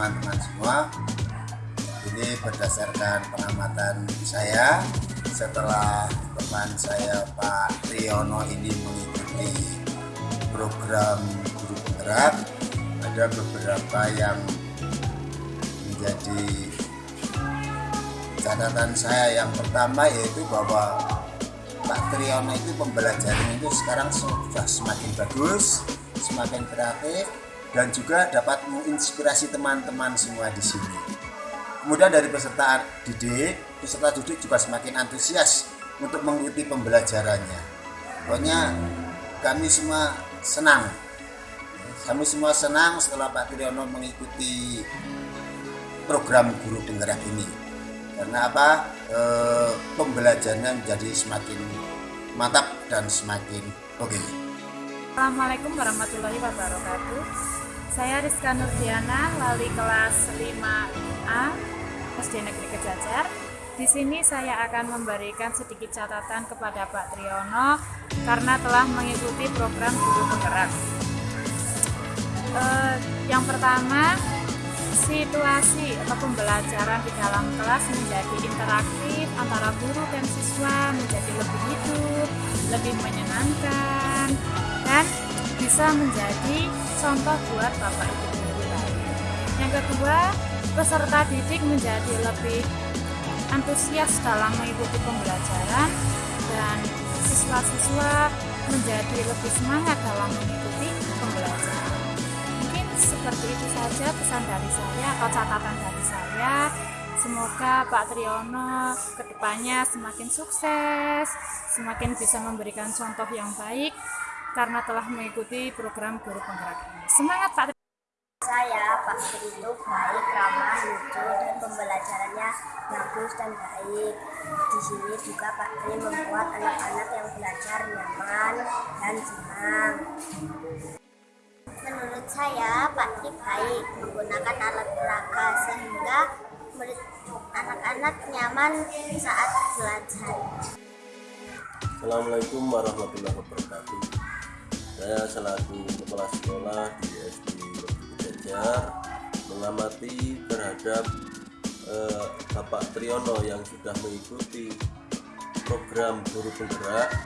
teman-teman semua. Ini berdasarkan pengamatan saya. Setelah teman saya Pak Triyono ini mengikuti program guru penggerak ada beberapa yang menjadi catatan saya. Yang pertama yaitu bahwa Pak Triyono itu pembelajaran itu sekarang sudah semakin bagus semakin kreatif dan juga dapat menginspirasi teman-teman semua di sini. Kemudian dari peserta didik, peserta didik juga semakin antusias untuk mengikuti pembelajarannya. Pokoknya kami semua senang. Kami semua senang setelah Pak Triyono mengikuti program guru penggerak ini. Karena apa? E, pembelajarannya menjadi semakin mantap dan semakin oke. Okay. Assalamualaikum warahmatullahi wabarakatuh. Saya Rizka Nurdiana, wali kelas 5A SD Negeri Kejajar. Di sini saya akan memberikan sedikit catatan kepada Pak Triyono karena telah mengikuti program guru penggerak. Eh, yang pertama, situasi atau pembelajaran di dalam kelas menjadi interaktif antara guru dan siswa menjadi lebih hidup, lebih menyenangkan, dan bisa menjadi contoh buat Bapak Ibu lain. Yang kedua, peserta didik menjadi lebih antusias dalam mengikuti pembelajaran dan siswa-siswa menjadi lebih semangat dalam mengikuti pembelajaran. Mungkin seperti itu saja pesan dari saya atau catatan dari saya. Semoga Pak Triyono ke depannya semakin sukses, semakin bisa memberikan contoh yang baik karena telah mengikuti program guru penggerak ini. Semangat Pak saya Pak itu baik, ramah, lucu, dan pembelajarannya bagus dan baik. Di sini juga Pak Tri membuat anak-anak yang belajar nyaman dan senang. Menurut saya Pak Tri baik menggunakan alat peraga sehingga anak-anak nyaman saat belajar. Assalamualaikum warahmatullahi wabarakatuh. Saya selaku kepala sekolah di SD Jajar mengamati terhadap eh, Bapak Triyono yang sudah mengikuti program guru penggerak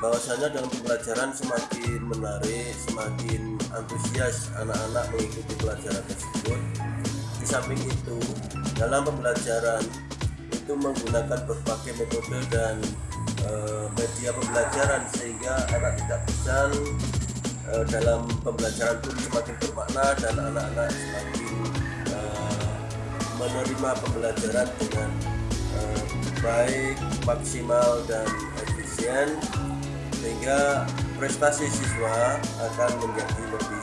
bahwasanya dalam pembelajaran semakin menarik, semakin antusias anak-anak mengikuti pelajaran tersebut. Di samping itu, dalam pembelajaran itu menggunakan berbagai metode dan e, media pembelajaran sehingga anak tidak bosan e, dalam pembelajaran pun semakin bermakna dan anak-anak semakin e, menerima pembelajaran dengan baik, maksimal dan efisien sehingga prestasi siswa akan menjadi lebih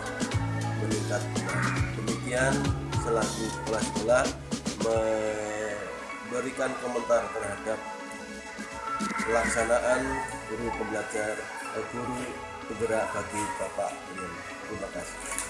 meningkat. Demikian selaku kepala sekolah memberikan komentar terhadap pelaksanaan guru pembelajar eh, guru penggerak bagi Bapak Terima kasih.